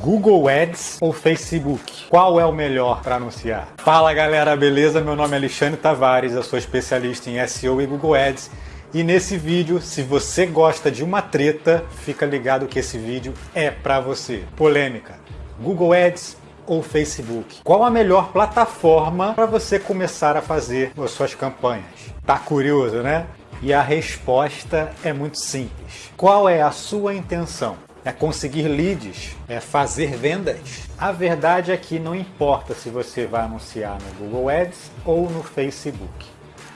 Google Ads ou Facebook? Qual é o melhor para anunciar? Fala galera, beleza? Meu nome é Alexandre Tavares, eu sou especialista em SEO e Google Ads. E nesse vídeo, se você gosta de uma treta, fica ligado que esse vídeo é para você. Polêmica. Google Ads ou Facebook? Qual a melhor plataforma para você começar a fazer as suas campanhas? Tá curioso, né? E a resposta é muito simples. Qual é a sua intenção? É conseguir leads? É fazer vendas? A verdade é que não importa se você vai anunciar no Google Ads ou no Facebook.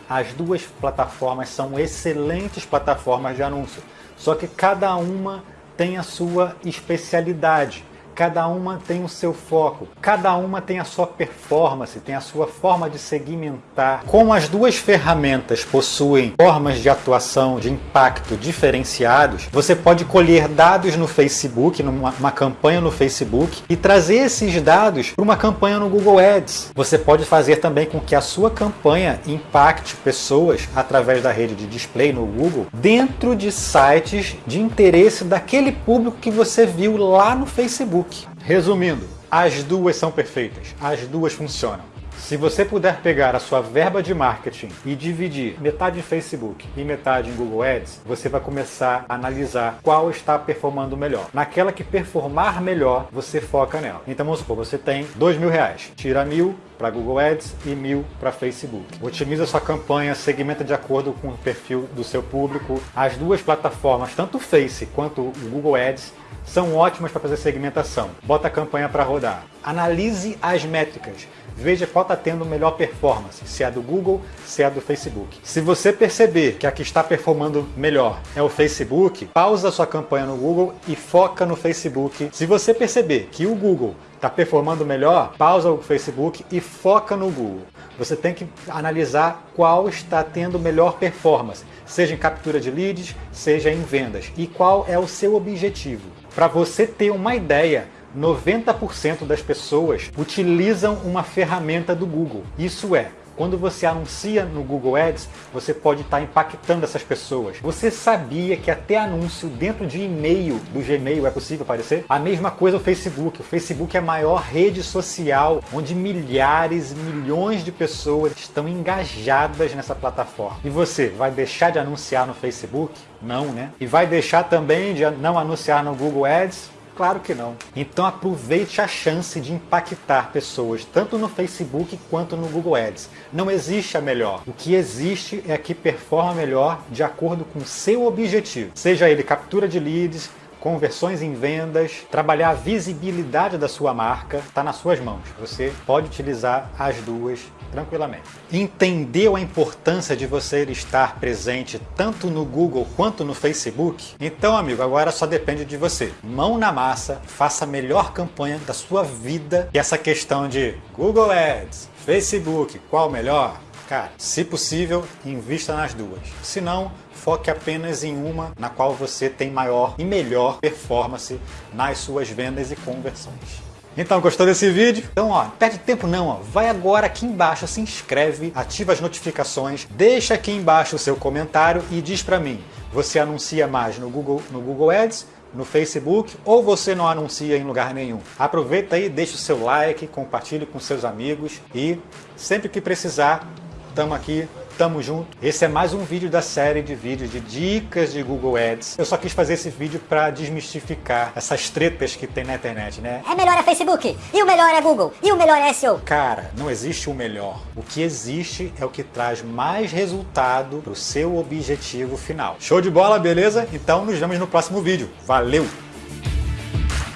As duas plataformas são excelentes plataformas de anúncio, só que cada uma tem a sua especialidade. Cada uma tem o seu foco, cada uma tem a sua performance, tem a sua forma de segmentar. Como as duas ferramentas possuem formas de atuação, de impacto diferenciados, você pode colher dados no Facebook, numa campanha no Facebook, e trazer esses dados para uma campanha no Google Ads. Você pode fazer também com que a sua campanha impacte pessoas através da rede de display no Google dentro de sites de interesse daquele público que você viu lá no Facebook. Resumindo, as duas são perfeitas, as duas funcionam. Se você puder pegar a sua verba de marketing e dividir metade em Facebook e metade em Google Ads, você vai começar a analisar qual está performando melhor. Naquela que performar melhor, você foca nela. Então vamos supor, você tem dois mil reais, tira mil para Google Ads e mil para Facebook. Otimiza sua campanha, segmenta de acordo com o perfil do seu público. As duas plataformas, tanto o Face quanto o Google Ads, são ótimas para fazer segmentação. Bota a campanha para rodar. Analise as métricas. Veja qual está tendo melhor performance, se é do Google, se é do Facebook. Se você perceber que a que está performando melhor é o Facebook, pausa sua campanha no Google e foca no Facebook. Se você perceber que o Google está performando melhor, pausa o Facebook e foca no Google. Você tem que analisar qual está tendo melhor performance, seja em captura de leads, seja em vendas, e qual é o seu objetivo. Para você ter uma ideia, 90% das pessoas utilizam uma ferramenta do Google. Isso é, quando você anuncia no Google Ads, você pode estar impactando essas pessoas. Você sabia que até anúncio dentro de e-mail do Gmail é possível aparecer? A mesma coisa o Facebook. O Facebook é a maior rede social onde milhares milhões de pessoas estão engajadas nessa plataforma. E você vai deixar de anunciar no Facebook? Não, né? E vai deixar também de não anunciar no Google Ads? Claro que não. Então aproveite a chance de impactar pessoas, tanto no Facebook quanto no Google Ads. Não existe a melhor. O que existe é a que performa melhor de acordo com seu objetivo. Seja ele captura de leads, conversões em vendas, trabalhar a visibilidade da sua marca, está nas suas mãos. Você pode utilizar as duas tranquilamente. Entendeu a importância de você estar presente tanto no Google quanto no Facebook? Então, amigo, agora só depende de você. Mão na massa, faça a melhor campanha da sua vida. E essa questão de Google Ads, Facebook, qual melhor? Cara, se possível, invista nas duas. Se não, foque apenas em uma na qual você tem maior e melhor performance nas suas vendas e conversões. Então, gostou desse vídeo? Então, ó, perde tempo não, ó. Vai agora aqui embaixo, se inscreve, ativa as notificações, deixa aqui embaixo o seu comentário e diz para mim, você anuncia mais no Google, no Google Ads, no Facebook ou você não anuncia em lugar nenhum. Aproveita aí, deixa o seu like, compartilhe com seus amigos e sempre que precisar, estamos aqui Tamo junto. Esse é mais um vídeo da série de vídeos de dicas de Google Ads. Eu só quis fazer esse vídeo para desmistificar essas tretas que tem na internet, né? É melhor é Facebook, e o melhor é Google, e o melhor é SEO. Cara, não existe o melhor. O que existe é o que traz mais resultado pro seu objetivo final. Show de bola, beleza? Então nos vemos no próximo vídeo. Valeu!